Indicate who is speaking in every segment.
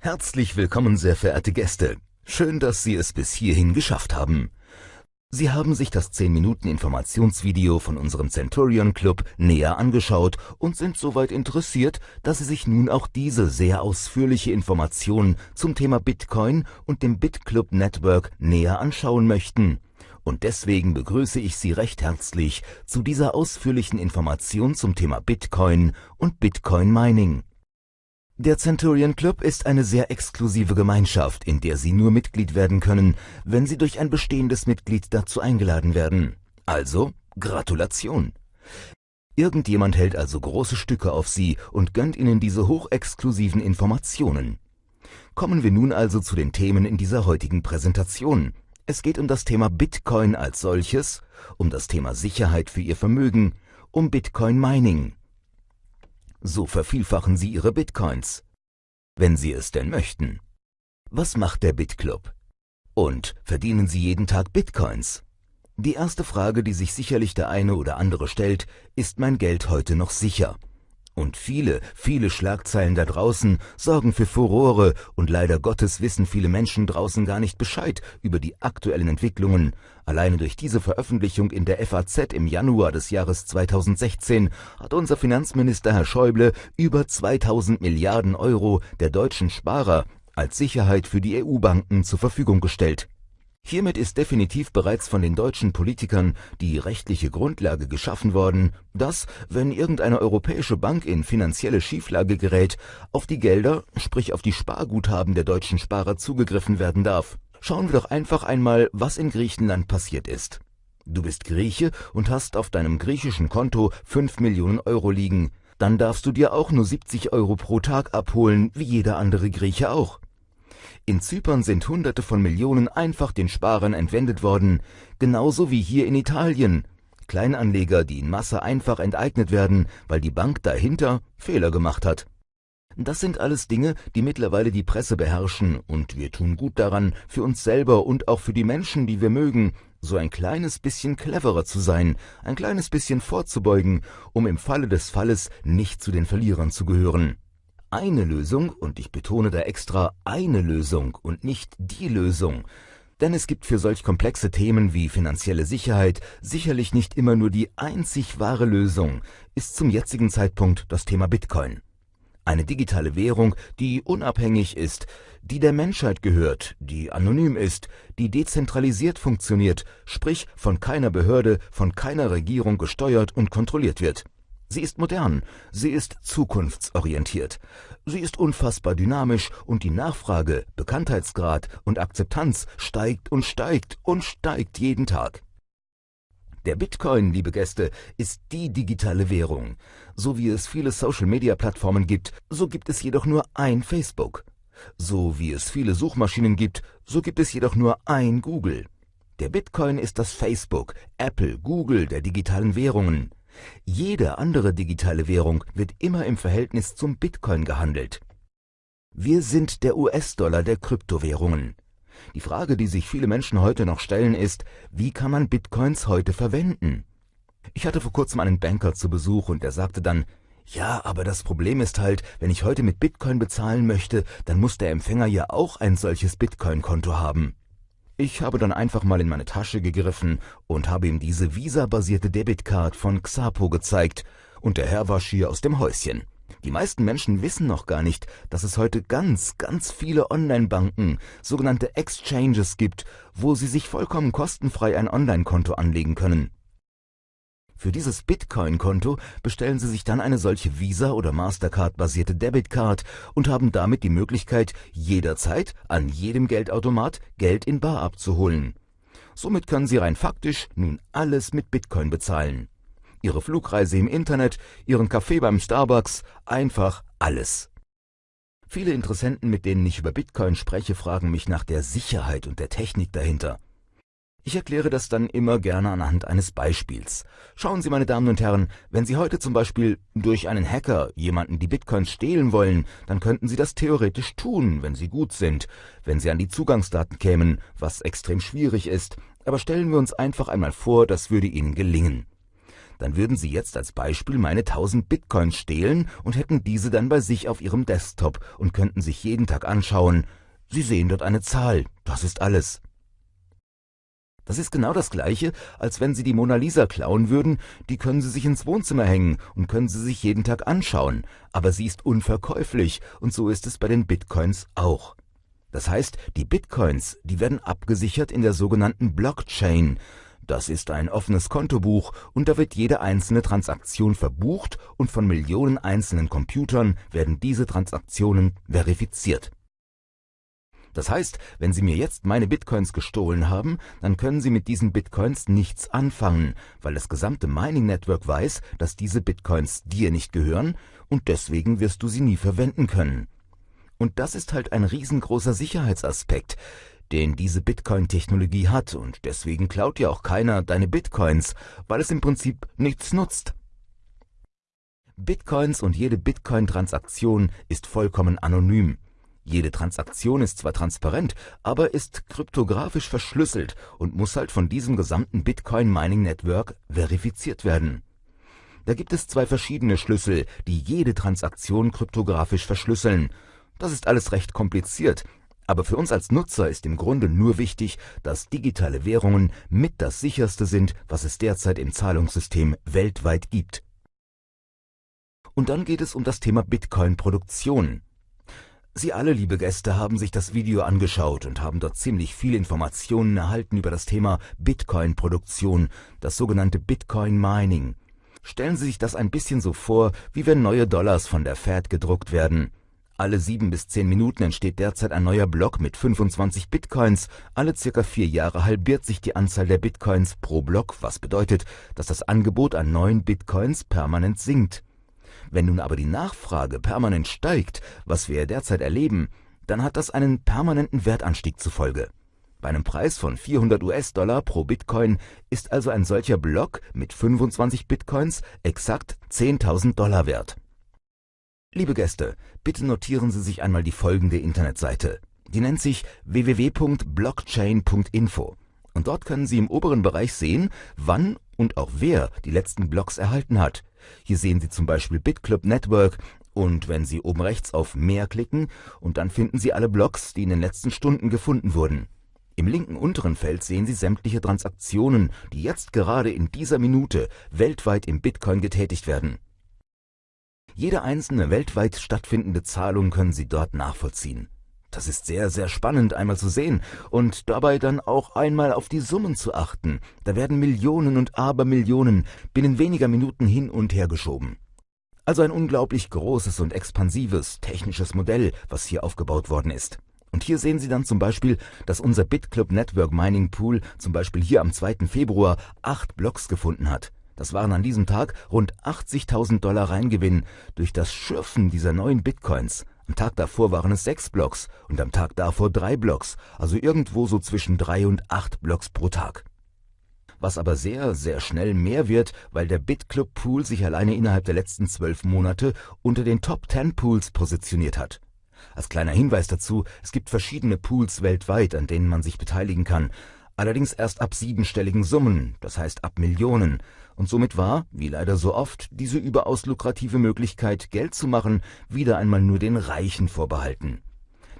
Speaker 1: Herzlich willkommen, sehr verehrte Gäste. Schön, dass Sie es bis hierhin geschafft haben. Sie haben sich das 10 Minuten Informationsvideo von unserem Centurion Club näher angeschaut und sind soweit interessiert, dass Sie sich nun auch diese sehr ausführliche Information zum Thema Bitcoin und dem BitClub Network näher anschauen möchten. Und deswegen begrüße ich Sie recht herzlich zu dieser ausführlichen Information zum Thema Bitcoin und Bitcoin Mining. Der Centurion Club ist eine sehr exklusive Gemeinschaft, in der Sie nur Mitglied werden können, wenn Sie durch ein bestehendes Mitglied dazu eingeladen werden. Also Gratulation! Irgendjemand hält also große Stücke auf Sie und gönnt Ihnen diese hochexklusiven Informationen. Kommen wir nun also zu den Themen in dieser heutigen Präsentation. Es geht um das Thema Bitcoin als solches, um das Thema Sicherheit für Ihr Vermögen, um Bitcoin Mining, so vervielfachen Sie Ihre Bitcoins. Wenn Sie es denn möchten. Was macht der BitClub? Und verdienen Sie jeden Tag Bitcoins? Die erste Frage, die sich sicherlich der eine oder andere stellt, ist mein Geld heute noch sicher? Und viele, viele Schlagzeilen da draußen sorgen für Furore und leider Gottes wissen viele Menschen draußen gar nicht Bescheid über die aktuellen Entwicklungen. Alleine durch diese Veröffentlichung in der FAZ im Januar des Jahres 2016 hat unser Finanzminister Herr Schäuble über 2000 Milliarden Euro der deutschen Sparer als Sicherheit für die EU-Banken zur Verfügung gestellt. Hiermit ist definitiv bereits von den deutschen Politikern die rechtliche Grundlage geschaffen worden, dass, wenn irgendeine europäische Bank in finanzielle Schieflage gerät, auf die Gelder, sprich auf die Sparguthaben der deutschen Sparer zugegriffen werden darf. Schauen wir doch einfach einmal, was in Griechenland passiert ist. Du bist Grieche und hast auf deinem griechischen Konto 5 Millionen Euro liegen. Dann darfst du dir auch nur 70 Euro pro Tag abholen, wie jeder andere Grieche auch. In Zypern sind Hunderte von Millionen einfach den Sparern entwendet worden, genauso wie hier in Italien. Kleinanleger, die in Masse einfach enteignet werden, weil die Bank dahinter Fehler gemacht hat. Das sind alles Dinge, die mittlerweile die Presse beherrschen, und wir tun gut daran, für uns selber und auch für die Menschen, die wir mögen, so ein kleines bisschen cleverer zu sein, ein kleines bisschen vorzubeugen, um im Falle des Falles nicht zu den Verlierern zu gehören eine Lösung, und ich betone da extra eine Lösung und nicht die Lösung, denn es gibt für solch komplexe Themen wie finanzielle Sicherheit sicherlich nicht immer nur die einzig wahre Lösung, ist zum jetzigen Zeitpunkt das Thema Bitcoin. Eine digitale Währung, die unabhängig ist, die der Menschheit gehört, die anonym ist, die dezentralisiert funktioniert, sprich von keiner Behörde, von keiner Regierung gesteuert und kontrolliert wird. Sie ist modern, sie ist zukunftsorientiert, sie ist unfassbar dynamisch und die Nachfrage, Bekanntheitsgrad und Akzeptanz steigt und steigt und steigt jeden Tag. Der Bitcoin, liebe Gäste, ist die digitale Währung. So wie es viele Social-Media-Plattformen gibt, so gibt es jedoch nur ein Facebook. So wie es viele Suchmaschinen gibt, so gibt es jedoch nur ein Google. Der Bitcoin ist das Facebook, Apple, Google der digitalen Währungen. Jede andere digitale Währung wird immer im Verhältnis zum Bitcoin gehandelt. Wir sind der US-Dollar der Kryptowährungen. Die Frage, die sich viele Menschen heute noch stellen, ist, wie kann man Bitcoins heute verwenden? Ich hatte vor kurzem einen Banker zu Besuch und er sagte dann, ja, aber das Problem ist halt, wenn ich heute mit Bitcoin bezahlen möchte, dann muss der Empfänger ja auch ein solches Bitcoin-Konto haben. Ich habe dann einfach mal in meine Tasche gegriffen und habe ihm diese Visa-basierte Debitcard von Xapo gezeigt, und der Herr war schier aus dem Häuschen. Die meisten Menschen wissen noch gar nicht, dass es heute ganz, ganz viele Online-Banken, sogenannte Exchanges gibt, wo sie sich vollkommen kostenfrei ein Online-Konto anlegen können. Für dieses Bitcoin-Konto bestellen Sie sich dann eine solche Visa- oder Mastercard-basierte Debitcard und haben damit die Möglichkeit, jederzeit an jedem Geldautomat Geld in bar abzuholen. Somit können Sie rein faktisch nun alles mit Bitcoin bezahlen. Ihre Flugreise im Internet, Ihren Kaffee beim Starbucks, einfach alles. Viele Interessenten, mit denen ich über Bitcoin spreche, fragen mich nach der Sicherheit und der Technik dahinter. Ich erkläre das dann immer gerne anhand eines Beispiels. Schauen Sie, meine Damen und Herren, wenn Sie heute zum Beispiel durch einen Hacker jemanden die Bitcoins stehlen wollen, dann könnten Sie das theoretisch tun, wenn Sie gut sind, wenn Sie an die Zugangsdaten kämen, was extrem schwierig ist, aber stellen wir uns einfach einmal vor, das würde Ihnen gelingen. dann würden Sie jetzt als Beispiel meine 1000 Bitcoins stehlen und hätten diese dann bei sich auf Ihrem Desktop und könnten sich jeden Tag anschauen. Sie sehen dort eine Zahl, das ist alles. Das ist genau das Gleiche, als wenn Sie die Mona Lisa klauen würden, die können Sie sich ins Wohnzimmer hängen und können Sie sich jeden Tag anschauen, aber sie ist unverkäuflich und so ist es bei den Bitcoins auch. Das heißt, die Bitcoins, die werden abgesichert in der sogenannten Blockchain. Das ist ein offenes Kontobuch und da wird jede einzelne Transaktion verbucht und von Millionen einzelnen Computern werden diese Transaktionen verifiziert. Das heißt, wenn Sie mir jetzt meine Bitcoins gestohlen haben, dann können Sie mit diesen Bitcoins nichts anfangen, weil das gesamte Mining Network weiß, dass diese Bitcoins dir nicht gehören und deswegen wirst du sie nie verwenden können. Und das ist halt ein riesengroßer Sicherheitsaspekt, den diese Bitcoin-Technologie hat und deswegen klaut ja auch keiner deine Bitcoins, weil es im Prinzip nichts nutzt. Bitcoins und jede Bitcoin-Transaktion ist vollkommen anonym. Jede Transaktion ist zwar transparent, aber ist kryptografisch verschlüsselt und muss halt von diesem gesamten Bitcoin Mining Network verifiziert werden. Da gibt es zwei verschiedene Schlüssel, die jede Transaktion kryptografisch verschlüsseln. Das ist alles recht kompliziert, aber für uns als Nutzer ist im Grunde nur wichtig, dass digitale Währungen mit das sicherste sind, was es derzeit im Zahlungssystem weltweit gibt. Und dann geht es um das Thema Bitcoin-Produktion. Sie alle, liebe Gäste, haben sich das Video angeschaut und haben dort ziemlich viele Informationen erhalten über das Thema Bitcoin-Produktion, das sogenannte Bitcoin-Mining. Stellen Sie sich das ein bisschen so vor, wie wenn neue Dollars von der Fed gedruckt werden. Alle sieben bis zehn Minuten entsteht derzeit ein neuer Block mit 25 Bitcoins. Alle circa vier Jahre halbiert sich die Anzahl der Bitcoins pro Block, was bedeutet, dass das Angebot an neuen Bitcoins permanent sinkt. Wenn nun aber die Nachfrage permanent steigt, was wir derzeit erleben, dann hat das einen permanenten Wertanstieg zur Folge. Bei einem Preis von 400 US-Dollar pro Bitcoin ist also ein solcher Block mit 25 Bitcoins exakt 10.000 Dollar wert. Liebe Gäste, bitte notieren Sie sich einmal die folgende Internetseite. Die nennt sich www.blockchain.info. Und dort können Sie im oberen Bereich sehen, wann und auch wer die letzten Blocks erhalten hat. Hier sehen Sie zum Beispiel BitClub Network und wenn Sie oben rechts auf Mehr klicken und dann finden Sie alle Blocks, die in den letzten Stunden gefunden wurden. Im linken unteren Feld sehen Sie sämtliche Transaktionen, die jetzt gerade in dieser Minute weltweit im Bitcoin getätigt werden. Jede einzelne weltweit stattfindende Zahlung können Sie dort nachvollziehen. Das ist sehr, sehr spannend einmal zu sehen und dabei dann auch einmal auf die Summen zu achten. Da werden Millionen und Abermillionen binnen weniger Minuten hin und her geschoben. Also ein unglaublich großes und expansives technisches Modell, was hier aufgebaut worden ist. Und hier sehen Sie dann zum Beispiel, dass unser BitClub Network Mining Pool zum Beispiel hier am 2. Februar acht Blocks gefunden hat. Das waren an diesem Tag rund 80.000 Dollar Reingewinn durch das Schürfen dieser neuen Bitcoins. Am Tag davor waren es sechs Blocks und am Tag davor drei Blocks, also irgendwo so zwischen drei und acht Blocks pro Tag. Was aber sehr, sehr schnell mehr wird, weil der BitClub Pool sich alleine innerhalb der letzten zwölf Monate unter den Top 10 Pools positioniert hat. Als kleiner Hinweis dazu, es gibt verschiedene Pools weltweit, an denen man sich beteiligen kann, allerdings erst ab siebenstelligen Summen, das heißt ab Millionen, und somit war, wie leider so oft, diese überaus lukrative Möglichkeit, Geld zu machen, wieder einmal nur den Reichen vorbehalten.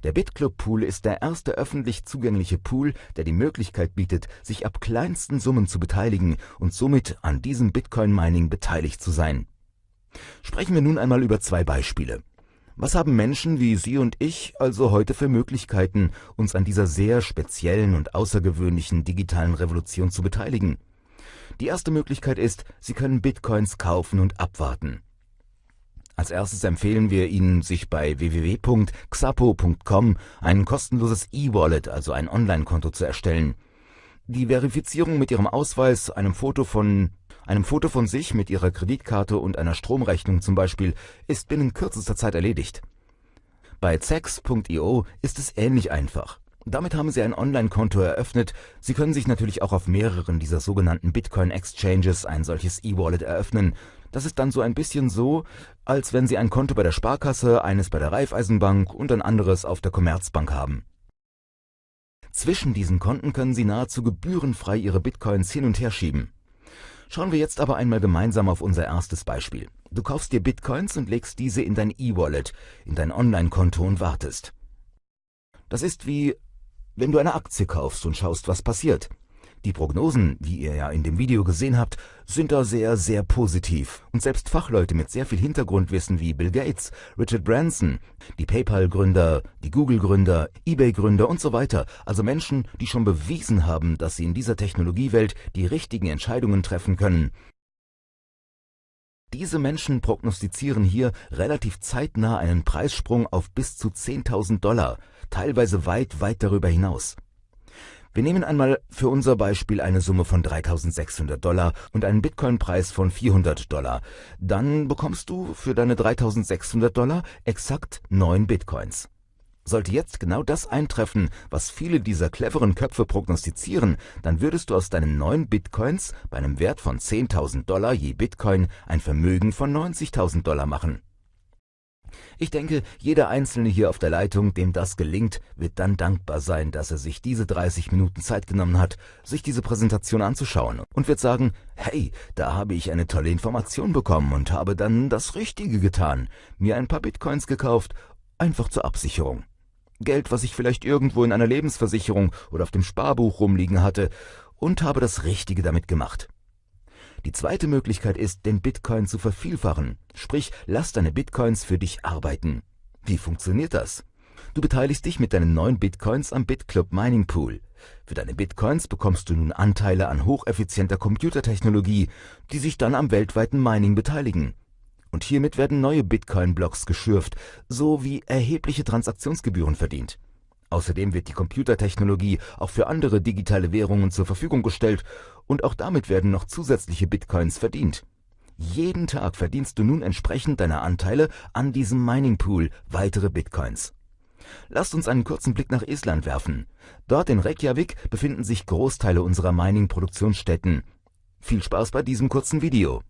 Speaker 1: Der BitClub Pool ist der erste öffentlich zugängliche Pool, der die Möglichkeit bietet, sich ab kleinsten Summen zu beteiligen und somit an diesem Bitcoin-Mining beteiligt zu sein. Sprechen wir nun einmal über zwei Beispiele. Was haben Menschen wie Sie und ich also heute für Möglichkeiten, uns an dieser sehr speziellen und außergewöhnlichen digitalen Revolution zu beteiligen? Die erste Möglichkeit ist, Sie können Bitcoins kaufen und abwarten. Als erstes empfehlen wir Ihnen, sich bei www.xapo.com ein kostenloses E-Wallet, also ein Online-Konto zu erstellen. Die Verifizierung mit Ihrem Ausweis, einem Foto von einem Foto von sich mit Ihrer Kreditkarte und einer Stromrechnung zum Beispiel ist binnen kürzester Zeit erledigt. Bei Zex.io ist es ähnlich einfach. Damit haben Sie ein Online-Konto eröffnet. Sie können sich natürlich auch auf mehreren dieser sogenannten Bitcoin-Exchanges ein solches E-Wallet eröffnen. Das ist dann so ein bisschen so, als wenn Sie ein Konto bei der Sparkasse, eines bei der Raiffeisenbank und ein anderes auf der Commerzbank haben. Zwischen diesen Konten können Sie nahezu gebührenfrei Ihre Bitcoins hin und her schieben. Schauen wir jetzt aber einmal gemeinsam auf unser erstes Beispiel. Du kaufst dir Bitcoins und legst diese in dein E-Wallet, in dein Online-Konto und wartest. Das ist wie, wenn du eine Aktie kaufst und schaust, was passiert. Die Prognosen, wie ihr ja in dem Video gesehen habt, sind da sehr, sehr positiv. Und selbst Fachleute mit sehr viel Hintergrundwissen wie Bill Gates, Richard Branson, die PayPal-Gründer, die Google-Gründer, eBay-Gründer und so weiter, also Menschen, die schon bewiesen haben, dass sie in dieser Technologiewelt die richtigen Entscheidungen treffen können, diese Menschen prognostizieren hier relativ zeitnah einen Preissprung auf bis zu 10.000 Dollar, teilweise weit, weit darüber hinaus. Wir nehmen einmal für unser Beispiel eine Summe von 3.600 Dollar und einen Bitcoin-Preis von 400 Dollar. Dann bekommst du für deine 3.600 Dollar exakt 9 Bitcoins. Sollte jetzt genau das eintreffen, was viele dieser cleveren Köpfe prognostizieren, dann würdest du aus deinen neuen Bitcoins bei einem Wert von 10.000 Dollar je Bitcoin ein Vermögen von 90.000 Dollar machen. Ich denke, jeder Einzelne hier auf der Leitung, dem das gelingt, wird dann dankbar sein, dass er sich diese 30 Minuten Zeit genommen hat, sich diese Präsentation anzuschauen und wird sagen, hey, da habe ich eine tolle Information bekommen und habe dann das Richtige getan, mir ein paar Bitcoins gekauft, einfach zur Absicherung. Geld, was ich vielleicht irgendwo in einer Lebensversicherung oder auf dem Sparbuch rumliegen hatte, und habe das Richtige damit gemacht. Die zweite Möglichkeit ist, den Bitcoin zu vervielfachen, sprich, lass deine Bitcoins für dich arbeiten. Wie funktioniert das? Du beteiligst dich mit deinen neuen Bitcoins am BitClub Mining Pool. Für deine Bitcoins bekommst du nun Anteile an hocheffizienter Computertechnologie, die sich dann am weltweiten Mining beteiligen und hiermit werden neue Bitcoin-Blocks geschürft sowie erhebliche Transaktionsgebühren verdient. Außerdem wird die Computertechnologie auch für andere digitale Währungen zur Verfügung gestellt und auch damit werden noch zusätzliche Bitcoins verdient. Jeden Tag verdienst du nun entsprechend deiner Anteile an diesem Mining Pool weitere Bitcoins. Lasst uns einen kurzen Blick nach Island werfen. Dort in Reykjavik befinden sich Großteile unserer Mining-Produktionsstätten. Viel Spaß bei diesem kurzen Video.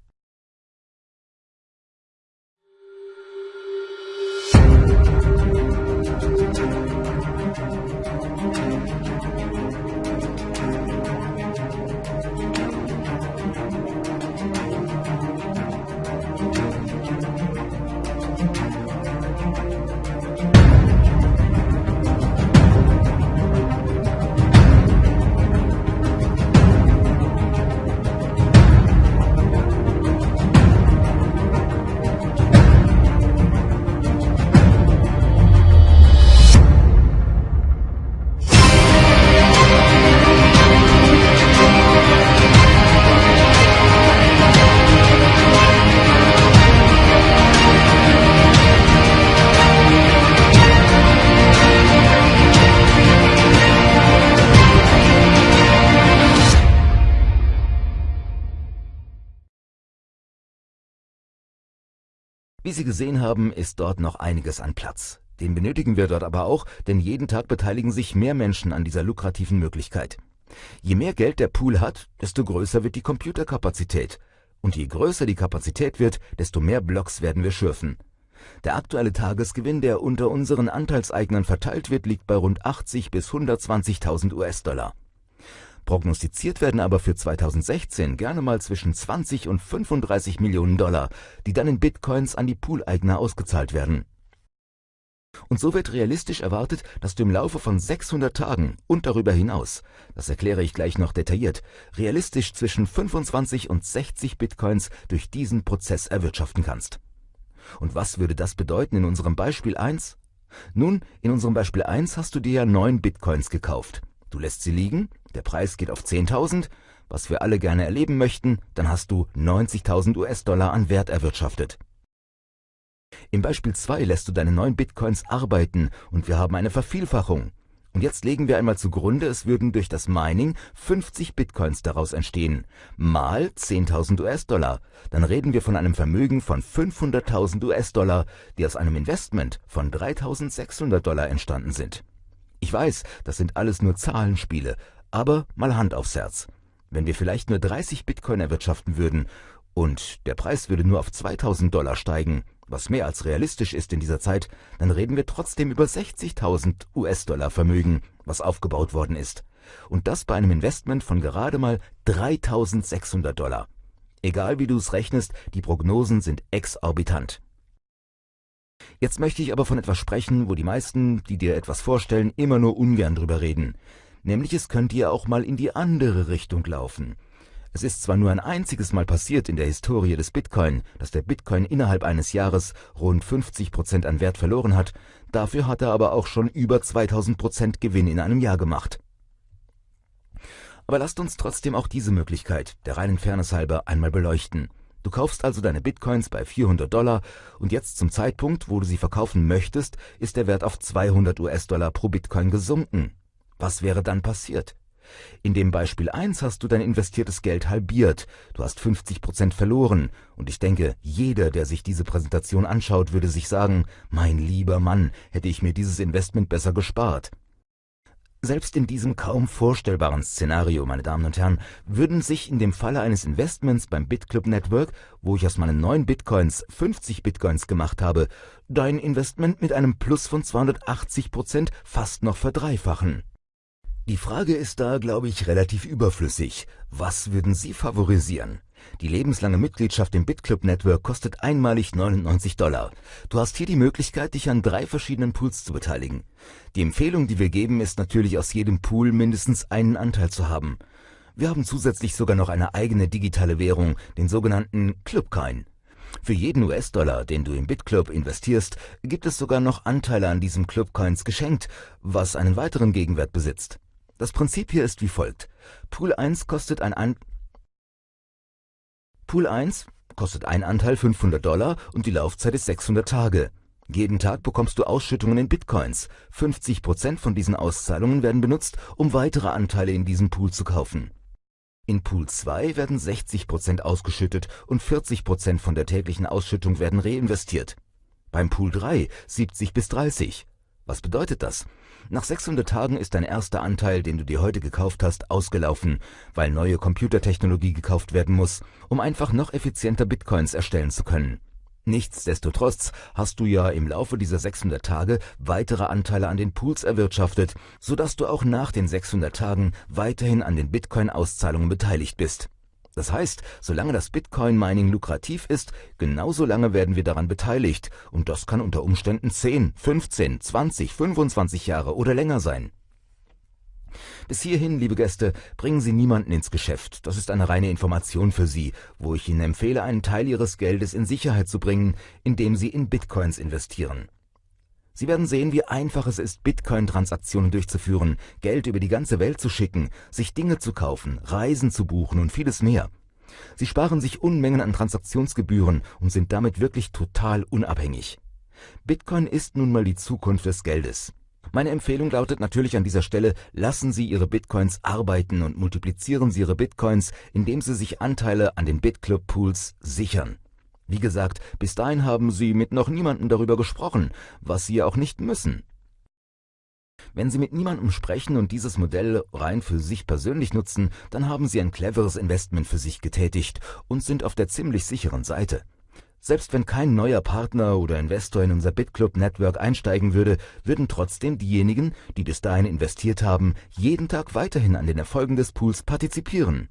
Speaker 1: Sie gesehen haben, ist dort noch einiges an Platz. Den benötigen wir dort aber auch, denn jeden Tag beteiligen sich mehr Menschen an dieser lukrativen Möglichkeit. Je mehr Geld der Pool hat, desto größer wird die Computerkapazität. Und je größer die Kapazität wird, desto mehr Blocks werden wir schürfen. Der aktuelle Tagesgewinn, der unter unseren Anteilseignern verteilt wird, liegt bei rund 80 bis 120.000 US-Dollar. Prognostiziert werden aber für 2016 gerne mal zwischen 20 und 35 Millionen Dollar, die dann in Bitcoins an die Pooleigner ausgezahlt werden. Und so wird realistisch erwartet, dass du im Laufe von 600 Tagen und darüber hinaus, das erkläre ich gleich noch detailliert, realistisch zwischen 25 und 60 Bitcoins durch diesen Prozess erwirtschaften kannst. Und was würde das bedeuten in unserem Beispiel 1? Nun, in unserem Beispiel 1 hast du dir ja 9 Bitcoins gekauft. Du lässt sie liegen, der Preis geht auf 10.000, was wir alle gerne erleben möchten, dann hast du 90.000 US-Dollar an Wert erwirtschaftet. Im Beispiel 2 lässt du deine neuen Bitcoins arbeiten und wir haben eine Vervielfachung. Und jetzt legen wir einmal zugrunde, es würden durch das Mining 50 Bitcoins daraus entstehen, mal 10.000 US-Dollar. Dann reden wir von einem Vermögen von 500.000 US-Dollar, die aus einem Investment von 3.600 Dollar entstanden sind. Ich weiß, das sind alles nur Zahlenspiele, aber mal Hand aufs Herz. Wenn wir vielleicht nur 30 Bitcoin erwirtschaften würden und der Preis würde nur auf 2000 Dollar steigen, was mehr als realistisch ist in dieser Zeit, dann reden wir trotzdem über 60.000 US-Dollar Vermögen, was aufgebaut worden ist. Und das bei einem Investment von gerade mal 3600 Dollar. Egal wie du es rechnest, die Prognosen sind exorbitant. Jetzt möchte ich aber von etwas sprechen, wo die meisten, die dir etwas vorstellen, immer nur ungern drüber reden. Nämlich es könnte ja auch mal in die andere Richtung laufen. Es ist zwar nur ein einziges Mal passiert in der Historie des Bitcoin, dass der Bitcoin innerhalb eines Jahres rund 50 Prozent an Wert verloren hat, dafür hat er aber auch schon über 2000 Prozent Gewinn in einem Jahr gemacht. Aber lasst uns trotzdem auch diese Möglichkeit, der reinen Fairness halber, einmal beleuchten. Du kaufst also deine Bitcoins bei 400 Dollar und jetzt zum Zeitpunkt, wo du sie verkaufen möchtest, ist der Wert auf 200 US-Dollar pro Bitcoin gesunken. Was wäre dann passiert? In dem Beispiel 1 hast du dein investiertes Geld halbiert, du hast 50 Prozent verloren und ich denke, jeder, der sich diese Präsentation anschaut, würde sich sagen, mein lieber Mann, hätte ich mir dieses Investment besser gespart. Selbst in diesem kaum vorstellbaren Szenario, meine Damen und Herren, würden sich in dem Falle eines Investments beim BitClub Network, wo ich aus meinen neun Bitcoins 50 Bitcoins gemacht habe, dein Investment mit einem Plus von 280 Prozent fast noch verdreifachen. Die Frage ist da, glaube ich, relativ überflüssig. Was würden Sie favorisieren? Die lebenslange Mitgliedschaft im BitClub Network kostet einmalig 99 Dollar. Du hast hier die Möglichkeit, dich an drei verschiedenen Pools zu beteiligen. Die Empfehlung, die wir geben, ist natürlich aus jedem Pool mindestens einen Anteil zu haben. Wir haben zusätzlich sogar noch eine eigene digitale Währung, den sogenannten Clubcoin. Für jeden US-Dollar, den du im BitClub investierst, gibt es sogar noch Anteile an diesem Clubcoins geschenkt, was einen weiteren Gegenwert besitzt. Das Prinzip hier ist wie folgt. Pool 1 kostet ein An Pool 1 kostet ein Anteil 500 Dollar und die Laufzeit ist 600 Tage. Jeden Tag bekommst du Ausschüttungen in Bitcoins. 50 Prozent von diesen Auszahlungen werden benutzt, um weitere Anteile in diesem Pool zu kaufen. In Pool 2 werden 60 Prozent ausgeschüttet und 40 Prozent von der täglichen Ausschüttung werden reinvestiert. Beim Pool 3 70 bis 30. Was bedeutet das? Nach 600 Tagen ist dein erster Anteil, den du dir heute gekauft hast, ausgelaufen, weil neue Computertechnologie gekauft werden muss, um einfach noch effizienter Bitcoins erstellen zu können. Nichtsdestotrotz hast du ja im Laufe dieser 600 Tage weitere Anteile an den Pools erwirtschaftet, sodass du auch nach den 600 Tagen weiterhin an den Bitcoin-Auszahlungen beteiligt bist. Das heißt, solange das Bitcoin-Mining lukrativ ist, genauso lange werden wir daran beteiligt und das kann unter Umständen 10, 15, 20, 25 Jahre oder länger sein. Bis hierhin, liebe Gäste, bringen Sie niemanden ins Geschäft. Das ist eine reine Information für Sie, wo ich Ihnen empfehle, einen Teil Ihres Geldes in Sicherheit zu bringen, indem Sie in Bitcoins investieren. Sie werden sehen, wie einfach es ist, Bitcoin-Transaktionen durchzuführen, Geld über die ganze Welt zu schicken, sich Dinge zu kaufen, Reisen zu buchen und vieles mehr. Sie sparen sich Unmengen an Transaktionsgebühren und sind damit wirklich total unabhängig. Bitcoin ist nun mal die Zukunft des Geldes. Meine Empfehlung lautet natürlich an dieser Stelle, lassen Sie Ihre Bitcoins arbeiten und multiplizieren Sie Ihre Bitcoins, indem Sie sich Anteile an den BitClub Pools sichern. Wie gesagt, bis dahin haben Sie mit noch niemandem darüber gesprochen, was Sie ja auch nicht müssen. Wenn Sie mit niemandem sprechen und dieses Modell rein für sich persönlich nutzen, dann haben Sie ein cleveres Investment für sich getätigt und sind auf der ziemlich sicheren Seite. Selbst wenn kein neuer Partner oder Investor in unser BitClub Network einsteigen würde, würden trotzdem diejenigen, die bis dahin investiert haben, jeden Tag weiterhin an den Erfolgen des Pools partizipieren.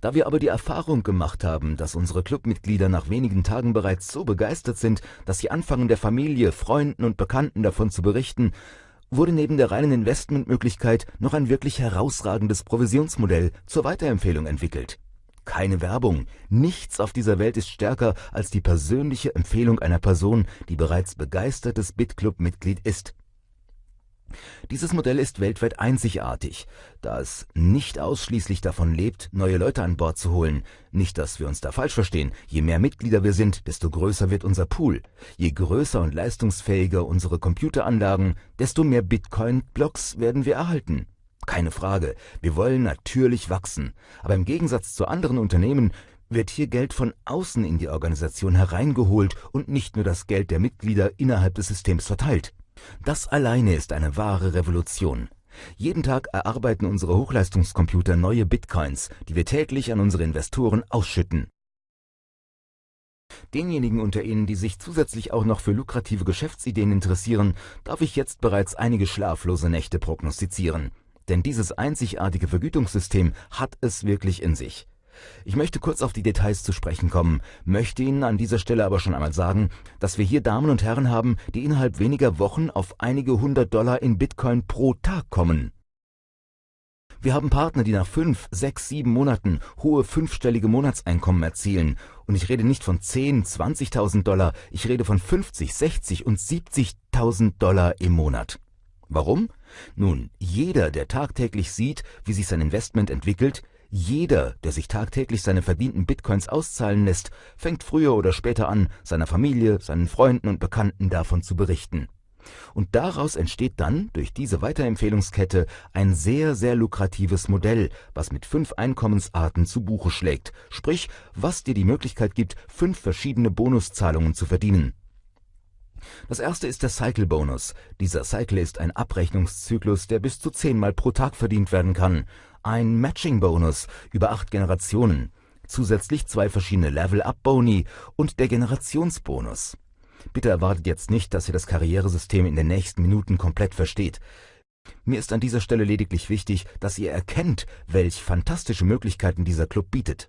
Speaker 1: Da wir aber die Erfahrung gemacht haben, dass unsere Clubmitglieder nach wenigen Tagen bereits so begeistert sind, dass sie anfangen, der Familie, Freunden und Bekannten davon zu berichten, wurde neben der reinen Investmentmöglichkeit noch ein wirklich herausragendes Provisionsmodell zur Weiterempfehlung entwickelt. Keine Werbung, nichts auf dieser Welt ist stärker als die persönliche Empfehlung einer Person, die bereits begeistertes BitClub-Mitglied ist. Dieses Modell ist weltweit einzigartig, da es nicht ausschließlich davon lebt, neue Leute an Bord zu holen. Nicht, dass wir uns da falsch verstehen. Je mehr Mitglieder wir sind, desto größer wird unser Pool. Je größer und leistungsfähiger unsere Computeranlagen, desto mehr Bitcoin-Blocks werden wir erhalten. Keine Frage, wir wollen natürlich wachsen. Aber im Gegensatz zu anderen Unternehmen wird hier Geld von außen in die Organisation hereingeholt und nicht nur das Geld der Mitglieder innerhalb des Systems verteilt. Das alleine ist eine wahre Revolution. Jeden Tag erarbeiten unsere Hochleistungscomputer neue Bitcoins, die wir täglich an unsere Investoren ausschütten. Denjenigen unter Ihnen, die sich zusätzlich auch noch für lukrative Geschäftsideen interessieren, darf ich jetzt bereits einige schlaflose Nächte prognostizieren. Denn dieses einzigartige Vergütungssystem hat es wirklich in sich. Ich möchte kurz auf die Details zu sprechen kommen, möchte Ihnen an dieser Stelle aber schon einmal sagen, dass wir hier Damen und Herren haben, die innerhalb weniger Wochen auf einige hundert Dollar in Bitcoin pro Tag kommen. Wir haben Partner, die nach fünf, sechs, sieben Monaten hohe fünfstellige Monatseinkommen erzielen. Und ich rede nicht von 10, 20.000 Dollar, ich rede von 50, 60 und 70.000 Dollar im Monat. Warum? Nun, jeder, der tagtäglich sieht, wie sich sein Investment entwickelt, jeder, der sich tagtäglich seine verdienten Bitcoins auszahlen lässt, fängt früher oder später an, seiner Familie, seinen Freunden und Bekannten davon zu berichten. Und daraus entsteht dann durch diese Weiterempfehlungskette ein sehr, sehr lukratives Modell, was mit fünf Einkommensarten zu Buche schlägt, sprich, was dir die Möglichkeit gibt, fünf verschiedene Bonuszahlungen zu verdienen. Das erste ist der Cycle Bonus. Dieser Cycle ist ein Abrechnungszyklus, der bis zu zehnmal pro Tag verdient werden kann. Ein Matching Bonus über acht Generationen. Zusätzlich zwei verschiedene Level-Up-Boni und der Generationsbonus. Bitte erwartet jetzt nicht, dass ihr das Karrieresystem in den nächsten Minuten komplett versteht. Mir ist an dieser Stelle lediglich wichtig, dass ihr erkennt, welch fantastische Möglichkeiten dieser Club bietet.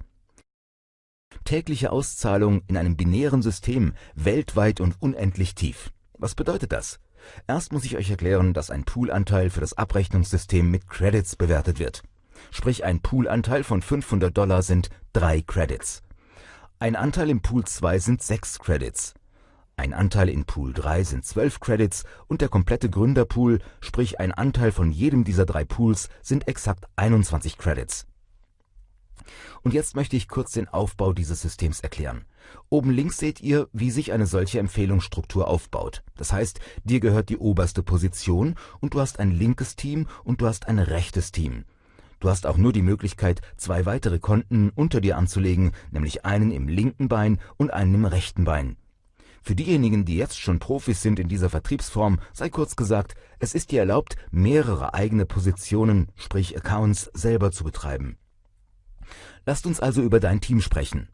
Speaker 1: Tägliche Auszahlung in einem binären System, weltweit und unendlich tief. Was bedeutet das? Erst muss ich euch erklären, dass ein Poolanteil für das Abrechnungssystem mit Credits bewertet wird. Sprich, ein Poolanteil von 500 Dollar sind drei Credits. Ein Anteil im Pool 2 sind sechs Credits. Ein Anteil in Pool 3 sind 12 Credits und der komplette Gründerpool, sprich ein Anteil von jedem dieser drei Pools, sind exakt 21 Credits. Und jetzt möchte ich kurz den Aufbau dieses Systems erklären. Oben links seht ihr, wie sich eine solche Empfehlungsstruktur aufbaut. Das heißt, dir gehört die oberste Position und du hast ein linkes Team und du hast ein rechtes Team. Du hast auch nur die Möglichkeit, zwei weitere Konten unter dir anzulegen, nämlich einen im linken Bein und einen im rechten Bein. Für diejenigen, die jetzt schon Profis sind in dieser Vertriebsform, sei kurz gesagt, es ist dir erlaubt, mehrere eigene Positionen, sprich Accounts, selber zu betreiben. Lasst uns also über dein Team sprechen.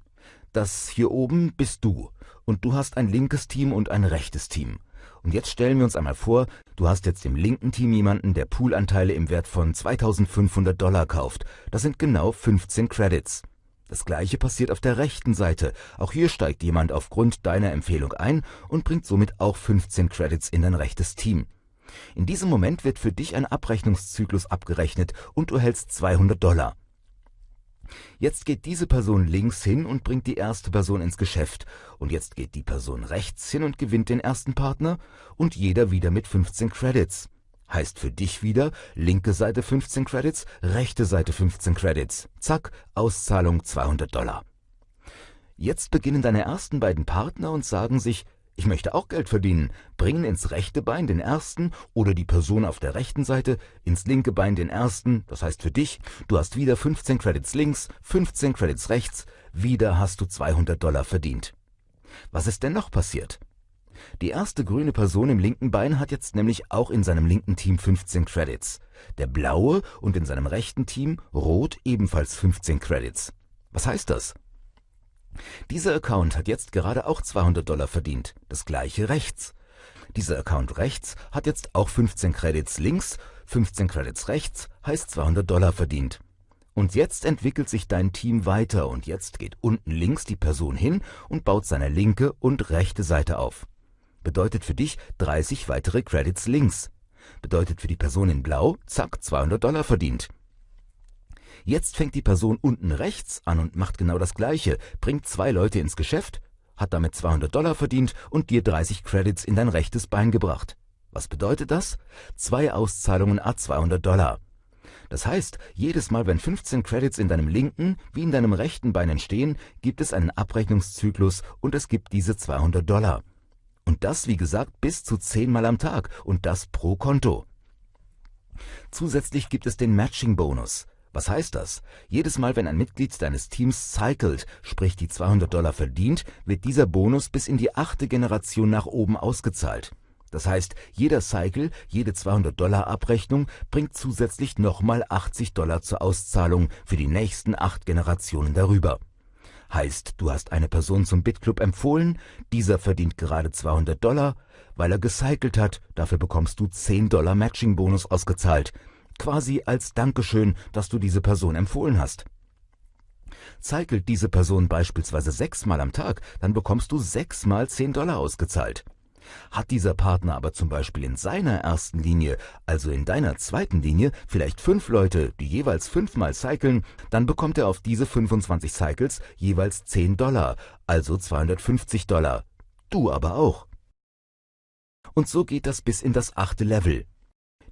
Speaker 1: Das hier oben bist du und du hast ein linkes Team und ein rechtes Team. Und jetzt stellen wir uns einmal vor, du hast jetzt im linken Team jemanden, der Poolanteile im Wert von 2500 Dollar kauft. Das sind genau 15 Credits. Das gleiche passiert auf der rechten Seite. Auch hier steigt jemand aufgrund deiner Empfehlung ein und bringt somit auch 15 Credits in dein rechtes Team. In diesem Moment wird für dich ein Abrechnungszyklus abgerechnet und du hältst 200 Dollar. Jetzt geht diese Person links hin und bringt die erste Person ins Geschäft. Und jetzt geht die Person rechts hin und gewinnt den ersten Partner und jeder wieder mit 15 Credits. Heißt für dich wieder, linke Seite 15 Credits, rechte Seite 15 Credits. Zack, Auszahlung 200 Dollar. Jetzt beginnen deine ersten beiden Partner und sagen sich, ich möchte auch Geld verdienen, bringen ins rechte Bein den ersten oder die Person auf der rechten Seite ins linke Bein den ersten, das heißt für dich, du hast wieder 15 Credits links, 15 Credits rechts, wieder hast du 200 Dollar verdient. Was ist denn noch passiert? Die erste grüne Person im linken Bein hat jetzt nämlich auch in seinem linken Team 15 Credits. Der blaue und in seinem rechten Team rot ebenfalls 15 Credits. Was heißt das? Dieser Account hat jetzt gerade auch 200 Dollar verdient, das gleiche rechts. Dieser Account rechts hat jetzt auch 15 Credits links, 15 Credits rechts, heißt 200 Dollar verdient. Und jetzt entwickelt sich dein Team weiter und jetzt geht unten links die Person hin und baut seine linke und rechte Seite auf bedeutet für dich 30 weitere Credits links. Bedeutet für die Person in Blau, zack, 200 Dollar verdient. Jetzt fängt die Person unten rechts an und macht genau das Gleiche, bringt zwei Leute ins Geschäft, hat damit 200 Dollar verdient und dir 30 Credits in dein rechtes Bein gebracht. Was bedeutet das? Zwei Auszahlungen a 200 Dollar. Das heißt, jedes Mal, wenn 15 Credits in deinem linken wie in deinem rechten Bein entstehen, gibt es einen Abrechnungszyklus und es gibt diese 200 Dollar. Und das, wie gesagt, bis zu zehnmal am Tag und das pro Konto. Zusätzlich gibt es den Matching-Bonus. Was heißt das? Jedes Mal, wenn ein Mitglied deines Teams cycelt, sprich die 200 Dollar verdient, wird dieser Bonus bis in die achte Generation nach oben ausgezahlt. Das heißt, jeder Cycle, jede 200 Dollar Abrechnung bringt zusätzlich nochmal 80 Dollar zur Auszahlung für die nächsten acht Generationen darüber. Heißt, du hast eine Person zum BitClub empfohlen, dieser verdient gerade 200 Dollar, weil er gecycelt hat, dafür bekommst du 10 Dollar Matching-Bonus ausgezahlt, quasi als Dankeschön, dass du diese Person empfohlen hast. Cycelt diese Person beispielsweise sechsmal am Tag, dann bekommst du sechsmal 10 Dollar ausgezahlt. Hat dieser Partner aber zum Beispiel in seiner ersten Linie, also in deiner zweiten Linie, vielleicht fünf Leute, die jeweils fünfmal cyclen, dann bekommt er auf diese 25 Cycles jeweils 10 Dollar, also 250 Dollar. Du aber auch. Und so geht das bis in das achte Level.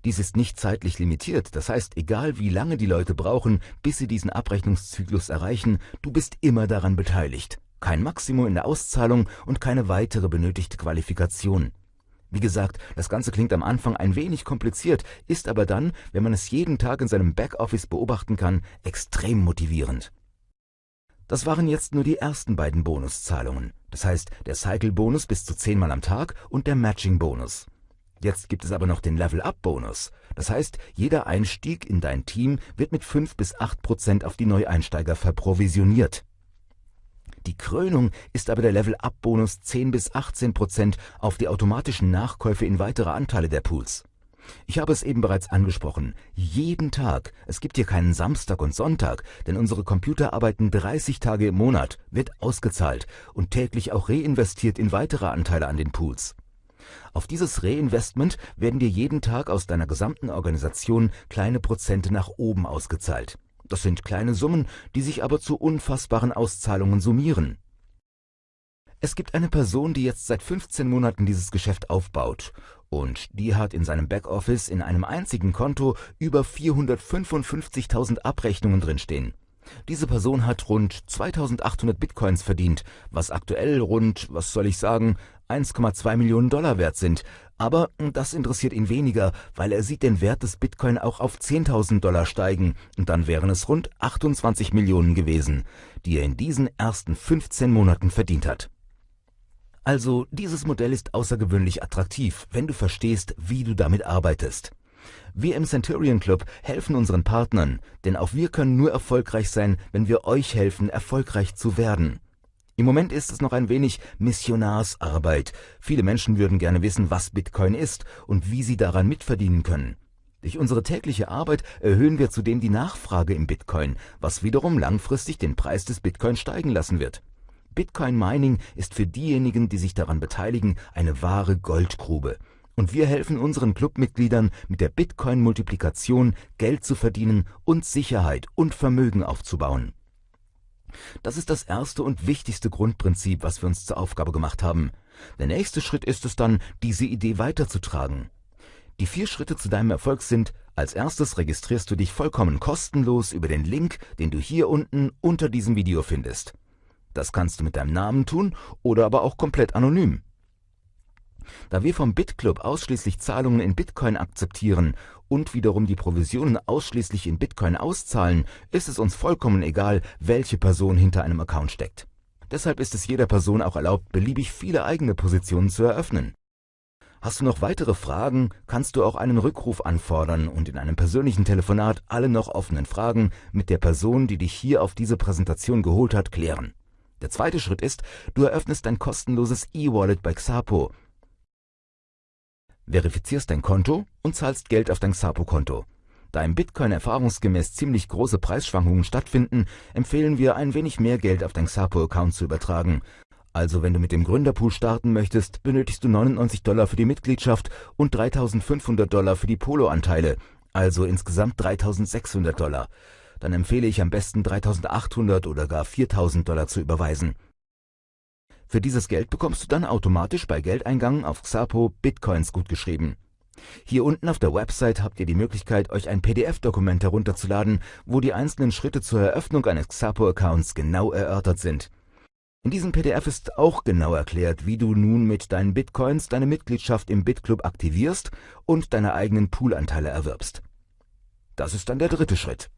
Speaker 1: Dies ist nicht zeitlich limitiert, das heißt, egal wie lange die Leute brauchen, bis sie diesen Abrechnungszyklus erreichen, du bist immer daran beteiligt kein Maximum in der Auszahlung und keine weitere benötigte Qualifikation. Wie gesagt, das Ganze klingt am Anfang ein wenig kompliziert, ist aber dann, wenn man es jeden Tag in seinem Backoffice beobachten kann, extrem motivierend. Das waren jetzt nur die ersten beiden Bonuszahlungen, das heißt der Cycle-Bonus bis zu zehnmal am Tag und der Matching-Bonus. Jetzt gibt es aber noch den Level-Up-Bonus, das heißt jeder Einstieg in dein Team wird mit 5 bis 8 Prozent auf die Neueinsteiger verprovisioniert. Die Krönung ist aber der Level-Up-Bonus 10 bis 18 Prozent auf die automatischen Nachkäufe in weitere Anteile der Pools. Ich habe es eben bereits angesprochen. Jeden Tag, es gibt hier keinen Samstag und Sonntag, denn unsere Computer arbeiten 30 Tage im Monat, wird ausgezahlt und täglich auch reinvestiert in weitere Anteile an den Pools. Auf dieses Reinvestment werden dir jeden Tag aus deiner gesamten Organisation kleine Prozente nach oben ausgezahlt. Das sind kleine Summen, die sich aber zu unfassbaren Auszahlungen summieren. Es gibt eine Person, die jetzt seit 15 Monaten dieses Geschäft aufbaut und die hat in seinem Backoffice in einem einzigen Konto über 455.000 Abrechnungen drinstehen. Diese Person hat rund 2800 Bitcoins verdient, was aktuell rund, was soll ich sagen, 1,2 Millionen Dollar wert sind. Aber das interessiert ihn weniger, weil er sieht den Wert des Bitcoin auch auf 10.000 Dollar steigen und dann wären es rund 28 Millionen gewesen, die er in diesen ersten 15 Monaten verdient hat. Also dieses Modell ist außergewöhnlich attraktiv, wenn du verstehst, wie du damit arbeitest. Wir im Centurion Club helfen unseren Partnern, denn auch wir können nur erfolgreich sein, wenn wir euch helfen, erfolgreich zu werden. Im Moment ist es noch ein wenig Missionarsarbeit. Viele Menschen würden gerne wissen, was Bitcoin ist und wie sie daran mitverdienen können. Durch unsere tägliche Arbeit erhöhen wir zudem die Nachfrage im Bitcoin, was wiederum langfristig den Preis des Bitcoin steigen lassen wird. Bitcoin Mining ist für diejenigen, die sich daran beteiligen, eine wahre Goldgrube. Und wir helfen unseren Clubmitgliedern mit der Bitcoin-Multiplikation Geld zu verdienen und Sicherheit und Vermögen aufzubauen. Das ist das erste und wichtigste Grundprinzip, was wir uns zur Aufgabe gemacht haben. Der nächste Schritt ist es dann, diese Idee weiterzutragen. Die vier Schritte zu deinem Erfolg sind, als erstes registrierst du dich vollkommen kostenlos über den Link, den du hier unten unter diesem Video findest. Das kannst du mit deinem Namen tun oder aber auch komplett anonym. Da wir vom BitClub ausschließlich Zahlungen in Bitcoin akzeptieren und wiederum die Provisionen ausschließlich in Bitcoin auszahlen, ist es uns vollkommen egal, welche Person hinter einem Account steckt. Deshalb ist es jeder Person auch erlaubt, beliebig viele eigene Positionen zu eröffnen. Hast du noch weitere Fragen, kannst du auch einen Rückruf anfordern und in einem persönlichen Telefonat alle noch offenen Fragen mit der Person, die dich hier auf diese Präsentation geholt hat, klären. Der zweite Schritt ist, du eröffnest dein kostenloses E-Wallet bei Xapo, verifizierst dein Konto und zahlst Geld auf dein Xapo-Konto. Da im Bitcoin erfahrungsgemäß ziemlich große Preisschwankungen stattfinden, empfehlen wir, ein wenig mehr Geld auf dein Xapo-Account zu übertragen. Also wenn du mit dem Gründerpool starten möchtest, benötigst du 99 Dollar für die Mitgliedschaft und 3500 Dollar für die Polo-Anteile, also insgesamt 3600 Dollar. Dann empfehle ich am besten 3800 oder gar 4000 Dollar zu überweisen. Für dieses Geld bekommst du dann automatisch bei Geldeingang auf Xapo Bitcoins gutgeschrieben. Hier unten auf der Website habt ihr die Möglichkeit, euch ein PDF-Dokument herunterzuladen, wo die einzelnen Schritte zur Eröffnung eines Xapo-Accounts genau erörtert sind. In diesem PDF ist auch genau erklärt, wie du nun mit deinen Bitcoins deine Mitgliedschaft im BitClub aktivierst und deine eigenen Poolanteile erwirbst. Das ist dann der dritte Schritt.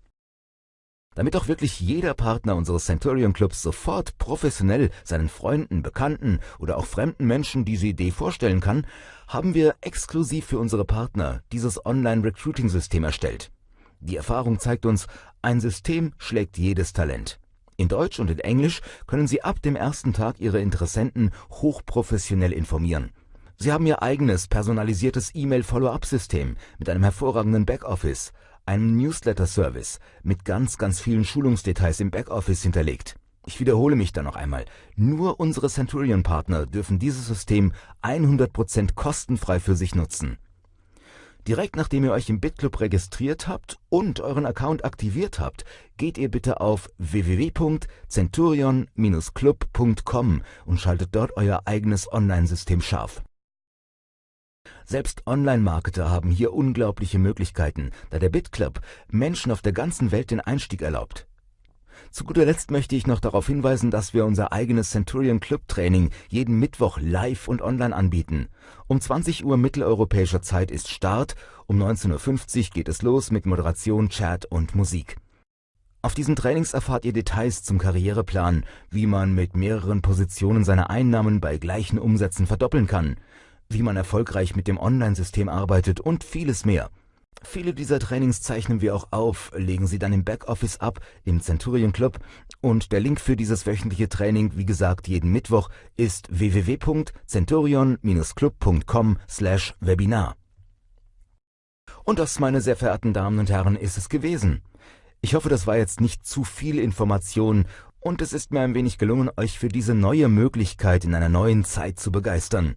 Speaker 1: Damit auch wirklich jeder Partner unseres Centurion Clubs sofort professionell seinen Freunden, Bekannten oder auch fremden Menschen diese Idee vorstellen kann, haben wir exklusiv für unsere Partner dieses Online-Recruiting-System erstellt. Die Erfahrung zeigt uns, ein System schlägt jedes Talent. In Deutsch und in Englisch können Sie ab dem ersten Tag Ihre Interessenten hochprofessionell informieren. Sie haben Ihr eigenes personalisiertes E-Mail-Follow-up-System mit einem hervorragenden Backoffice, einem Newsletter-Service mit ganz, ganz vielen Schulungsdetails im Backoffice hinterlegt. Ich wiederhole mich da noch einmal. Nur unsere Centurion-Partner dürfen dieses System 100% kostenfrei für sich nutzen. Direkt nachdem ihr euch im BitClub registriert habt und euren Account aktiviert habt, geht ihr bitte auf www.centurion-club.com und schaltet dort euer eigenes Online-System scharf. Selbst Online-Marketer haben hier unglaubliche Möglichkeiten, da der BitClub Menschen auf der ganzen Welt den Einstieg erlaubt. Zu guter Letzt möchte ich noch darauf hinweisen, dass wir unser eigenes Centurion Club Training jeden Mittwoch live und online anbieten. Um 20 Uhr mitteleuropäischer Zeit ist Start, um 19.50 Uhr geht es los mit Moderation, Chat und Musik. Auf diesen Trainings erfahrt ihr Details zum Karriereplan, wie man mit mehreren Positionen seine Einnahmen bei gleichen Umsätzen verdoppeln kann, wie man erfolgreich mit dem Online-System arbeitet und vieles mehr. Viele dieser Trainings zeichnen wir auch auf, legen sie dann im Backoffice ab, im Centurion Club und der Link für dieses wöchentliche Training, wie gesagt, jeden Mittwoch ist www.centurion-club.com/webinar. Und das, meine sehr verehrten Damen und Herren, ist es gewesen. Ich hoffe, das war jetzt nicht zu viel Information und es ist mir ein wenig gelungen, euch für diese neue Möglichkeit in einer neuen Zeit zu begeistern.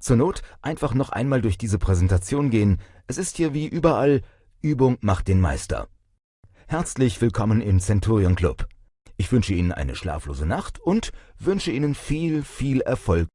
Speaker 1: Zur Not einfach noch einmal durch diese Präsentation gehen. Es ist hier wie überall, Übung macht den Meister. Herzlich willkommen im Centurion Club. Ich wünsche Ihnen eine schlaflose Nacht und wünsche Ihnen viel, viel Erfolg